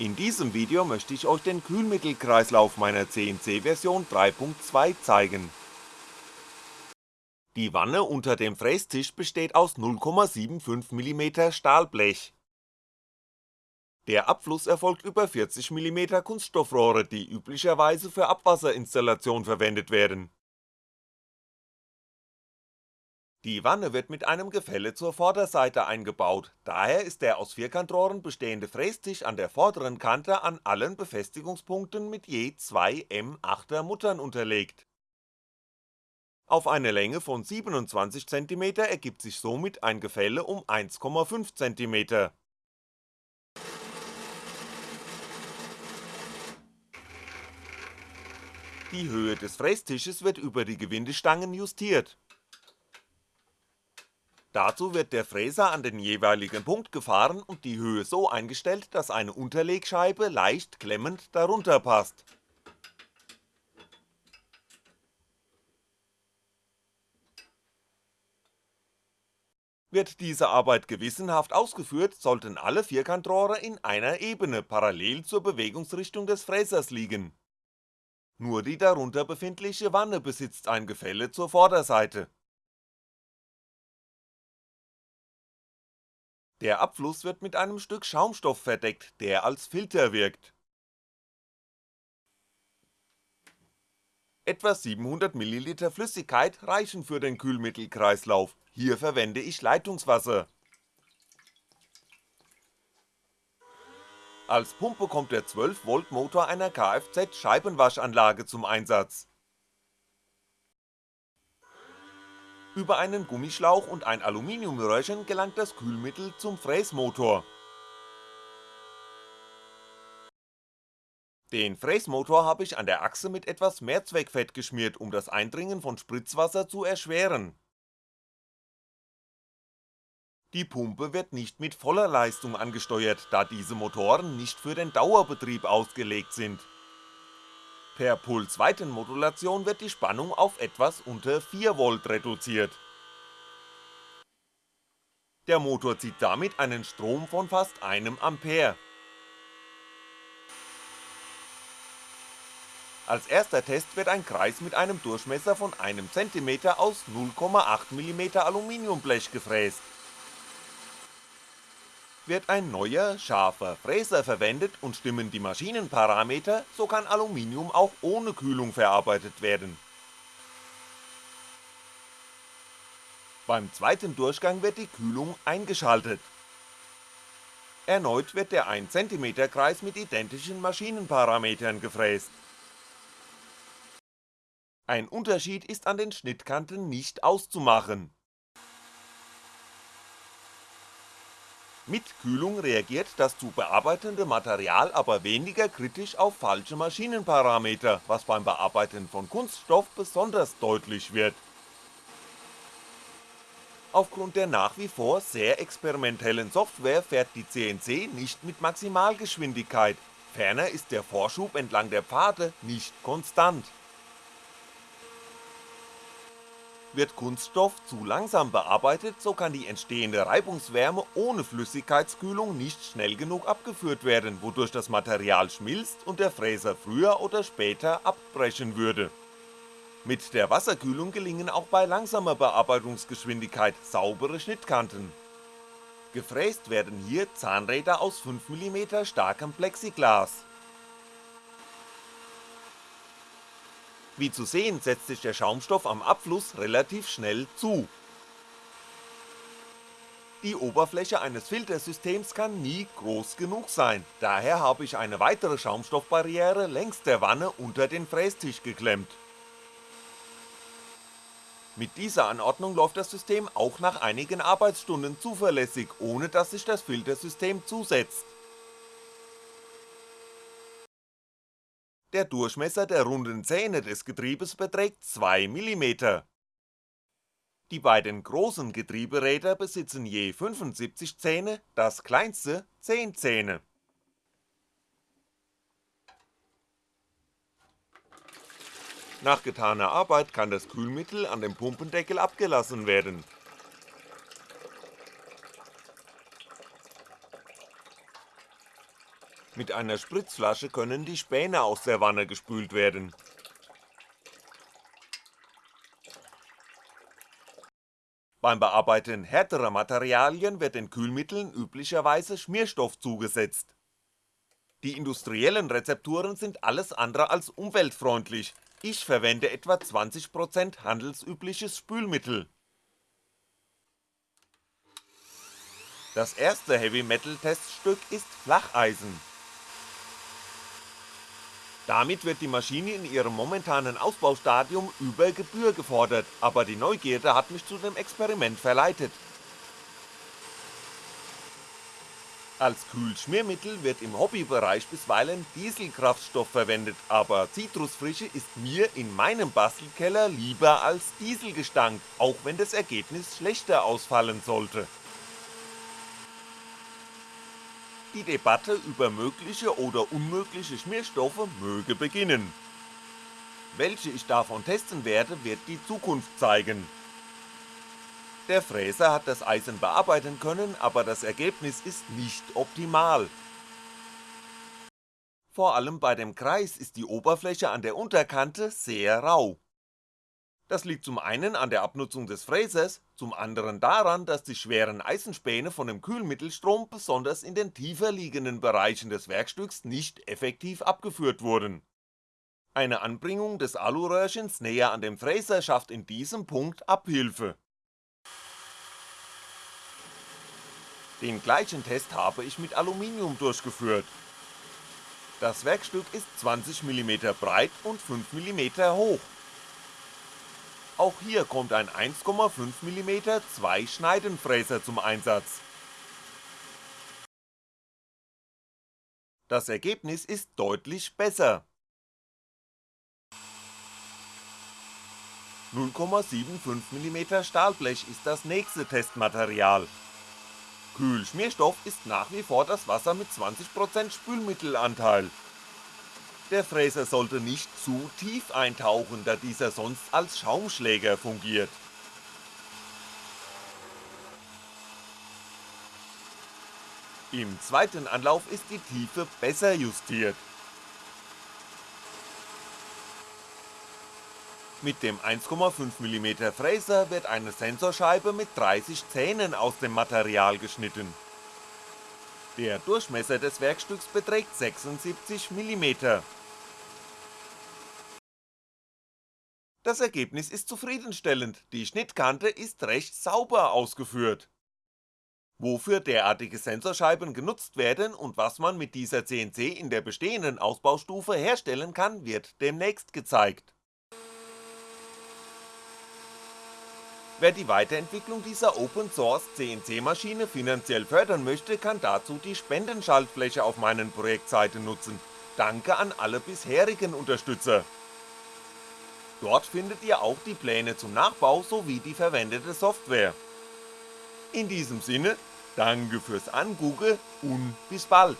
In diesem Video möchte ich euch den Kühlmittelkreislauf meiner CNC-Version 3.2 zeigen. Die Wanne unter dem Frästisch besteht aus 0,75mm Stahlblech. Der Abfluss erfolgt über 40mm Kunststoffrohre, die üblicherweise für Abwasserinstallation verwendet werden Die Wanne wird mit einem Gefälle zur Vorderseite eingebaut, daher ist der aus Vierkantrohren bestehende Frästisch an der vorderen Kante an allen Befestigungspunkten mit je zwei M8er Muttern unterlegt. Auf eine Länge von 27cm ergibt sich somit ein Gefälle um 1,5cm. Die Höhe des Frästisches wird über die Gewindestangen justiert Dazu wird der Fräser an den jeweiligen Punkt gefahren und die Höhe so eingestellt, dass eine Unterlegscheibe leicht klemmend darunter passt. Wird diese Arbeit gewissenhaft ausgeführt, sollten alle Vierkantrohre in einer Ebene parallel zur Bewegungsrichtung des Fräsers liegen. Nur die darunter befindliche Wanne besitzt ein Gefälle zur Vorderseite Der Abfluss wird mit einem Stück Schaumstoff verdeckt, der als Filter wirkt. Etwa 700ml Flüssigkeit reichen für den Kühlmittelkreislauf, hier verwende ich Leitungswasser. Als Pumpe kommt der 12V Motor einer Kfz Scheibenwaschanlage zum Einsatz Über einen Gummischlauch und ein Aluminiumröhrchen gelangt das Kühlmittel zum Fräsmotor. Den Fräsmotor habe ich an der Achse mit etwas Mehrzweckfett geschmiert, um das Eindringen von Spritzwasser zu erschweren. Die Pumpe wird nicht mit voller Leistung angesteuert, da diese Motoren nicht für den Dauerbetrieb ausgelegt sind Per Pulsweitenmodulation wird die Spannung auf etwas unter 4V reduziert. Der Motor zieht damit einen Strom von fast einem Ampere. Als erster Test wird ein Kreis mit einem Durchmesser von einem cm aus 0,8mm Aluminiumblech gefräst wird ein neuer, scharfer Fräser verwendet und stimmen die Maschinenparameter, so kann Aluminium auch ohne Kühlung verarbeitet werden. Beim zweiten Durchgang wird die Kühlung eingeschaltet. Erneut wird der 1cm Kreis mit identischen Maschinenparametern gefräst. Ein Unterschied ist an den Schnittkanten nicht auszumachen Mit Kühlung reagiert das zu bearbeitende Material aber weniger kritisch auf falsche Maschinenparameter, was beim Bearbeiten von Kunststoff besonders deutlich wird. Aufgrund der nach wie vor sehr experimentellen Software fährt die CNC nicht mit Maximalgeschwindigkeit, ferner ist der Vorschub entlang der Pfade nicht konstant wird Kunststoff zu langsam bearbeitet, so kann die entstehende Reibungswärme ohne Flüssigkeitskühlung nicht schnell genug abgeführt werden, wodurch das Material schmilzt und der Fräser früher oder später abbrechen würde. Mit der Wasserkühlung gelingen auch bei langsamer Bearbeitungsgeschwindigkeit saubere Schnittkanten. Gefräst werden hier Zahnräder aus 5mm starkem Plexiglas Wie zu sehen setzt sich der Schaumstoff am Abfluss relativ schnell zu. Die Oberfläche eines Filtersystems kann nie groß genug sein, daher habe ich eine weitere Schaumstoffbarriere längs der Wanne unter den Frästisch geklemmt. Mit dieser Anordnung läuft das System auch nach einigen Arbeitsstunden zuverlässig, ohne dass sich das Filtersystem zusetzt Der Durchmesser der runden Zähne des Getriebes beträgt 2mm. Die beiden großen Getrieberäder besitzen je 75 Zähne, das kleinste 10 Zähne. Nach getaner Arbeit kann das Kühlmittel an dem Pumpendeckel abgelassen werden Mit einer Spritzflasche können die Späne aus der Wanne gespült werden. Beim Bearbeiten härterer Materialien wird den Kühlmitteln üblicherweise Schmierstoff zugesetzt. Die industriellen Rezepturen sind alles andere als umweltfreundlich, ich verwende etwa 20% handelsübliches Spülmittel. Das erste Heavy-Metal-Teststück ist Flacheisen. Damit wird die Maschine in ihrem momentanen Ausbaustadium über Gebühr gefordert, aber die Neugierde hat mich zu dem Experiment verleitet. Als Kühlschmiermittel wird im Hobbybereich bisweilen Dieselkraftstoff verwendet, aber Zitrusfrische ist mir in meinem Bastelkeller lieber als Dieselgestank, auch wenn das Ergebnis schlechter ausfallen sollte. Die Debatte über mögliche oder unmögliche Schmierstoffe möge beginnen. Welche ich davon testen werde, wird die Zukunft zeigen. Der Fräser hat das Eisen bearbeiten können, aber das Ergebnis ist nicht optimal. Vor allem bei dem Kreis ist die Oberfläche an der Unterkante sehr rau. Das liegt zum einen an der Abnutzung des Fräsers, zum anderen daran, dass die schweren Eisenspäne von dem Kühlmittelstrom besonders in den tiefer liegenden Bereichen des Werkstücks nicht effektiv abgeführt wurden. Eine Anbringung des Aluröhrchens näher an dem Fräser schafft in diesem Punkt Abhilfe. Den gleichen Test habe ich mit Aluminium durchgeführt. Das Werkstück ist 20mm breit und 5mm hoch auch hier kommt ein 1,5mm Zwei-Schneidenfräser zum Einsatz. Das Ergebnis ist deutlich besser. 0,75mm Stahlblech ist das nächste Testmaterial. Kühlschmierstoff ist nach wie vor das Wasser mit 20% Spülmittelanteil der Fräser sollte nicht zu tief eintauchen, da dieser sonst als Schaumschläger fungiert. Im zweiten Anlauf ist die Tiefe besser justiert. Mit dem 1,5mm Fräser wird eine Sensorscheibe mit 30 Zähnen aus dem Material geschnitten. Der Durchmesser des Werkstücks beträgt 76mm. Das Ergebnis ist zufriedenstellend, die Schnittkante ist recht sauber ausgeführt. Wofür derartige Sensorscheiben genutzt werden und was man mit dieser CNC in der bestehenden Ausbaustufe herstellen kann, wird demnächst gezeigt. Wer die Weiterentwicklung dieser Open Source CNC Maschine finanziell fördern möchte, kann dazu die Spendenschaltfläche auf meinen Projektseite nutzen. Danke an alle bisherigen Unterstützer. Dort findet ihr auch die Pläne zum Nachbau sowie die verwendete Software. In diesem Sinne, danke fürs Angugge und bis bald.